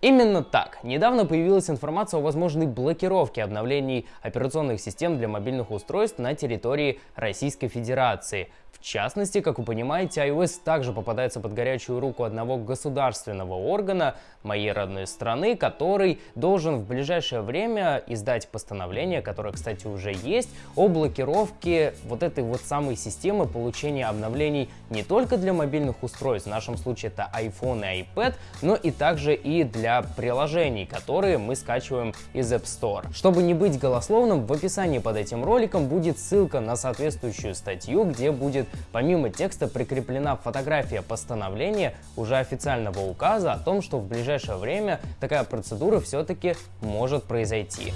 Именно так. Недавно появилась информация о возможной блокировке обновлений операционных систем для мобильных устройств на территории Российской Федерации. В частности, как вы понимаете, iOS также попадается под горячую руку одного государственного органа моей родной страны, который должен в ближайшее время издать постановление, которое, кстати, уже есть, о блокировке вот этой вот самой системы получения обновлений не только для мобильных устройств, в нашем случае это iPhone и iPad, но и также и для для приложений, которые мы скачиваем из App Store. Чтобы не быть голословным, в описании под этим роликом будет ссылка на соответствующую статью, где будет помимо текста прикреплена фотография постановления уже официального указа о том, что в ближайшее время такая процедура все-таки может произойти.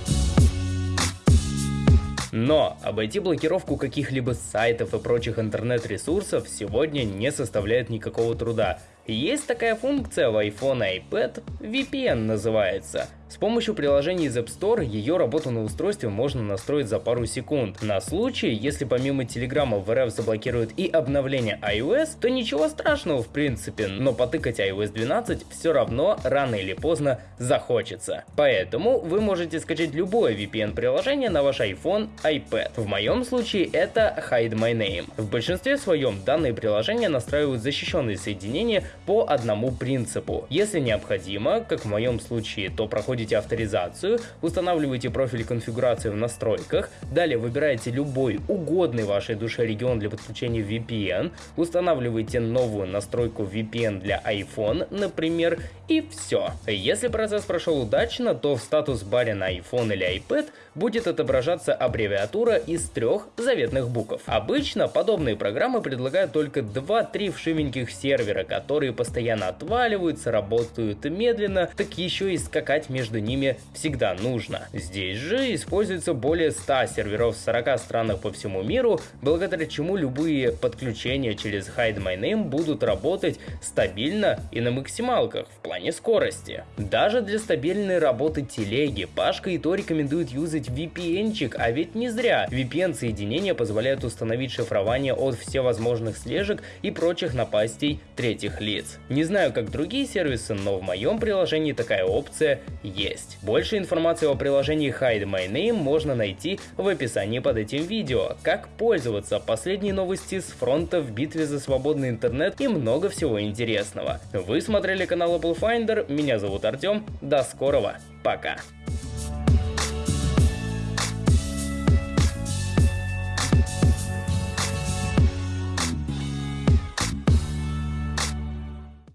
Но обойти блокировку каких-либо сайтов и прочих интернет-ресурсов сегодня не составляет никакого труда. Есть такая функция в iPhone и iPad, VPN называется. С помощью приложения из App Store ее работу на устройстве можно настроить за пару секунд. На случай, если помимо Telegram в РФ заблокируют и обновление iOS, то ничего страшного в принципе, но потыкать iOS 12 все равно рано или поздно захочется. Поэтому вы можете скачать любое VPN-приложение на ваш iPhone, iPad. В моем случае это Hide My Name. В большинстве своем данные приложения настраивают защищенные соединения по одному принципу. Если необходимо, как в моем случае, то проходит проходите авторизацию, устанавливаете профиль конфигурации в настройках, далее выбираете любой угодный вашей душе регион для подключения VPN, устанавливаете новую настройку VPN для iPhone, например, и все. Если процесс прошел удачно, то в статус-баре на iPhone или iPad будет отображаться аббревиатура из трех заветных букв. Обычно подобные программы предлагают только 2-3 вшивеньких сервера, которые постоянно отваливаются, работают медленно, так еще и скакать между ними всегда нужно. Здесь же используется более 100 серверов в 40 странах по всему миру, благодаря чему любые подключения через Hide My Name будут работать стабильно и на максималках в плане скорости. Даже для стабильной работы телеги Пашка и то рекомендует юзать VPN-чик, а ведь не зря. VPN-соединения позволяют установить шифрование от всевозможных слежек и прочих напастей третьих лиц. Не знаю как другие сервисы, но в моем приложении такая опция есть. Больше информации о приложении Hide My Name можно найти в описании под этим видео. Как пользоваться, последние новости с фронта в битве за свободный интернет и много всего интересного. Вы смотрели канал Apple Finder, меня зовут Артем, до скорого, пока.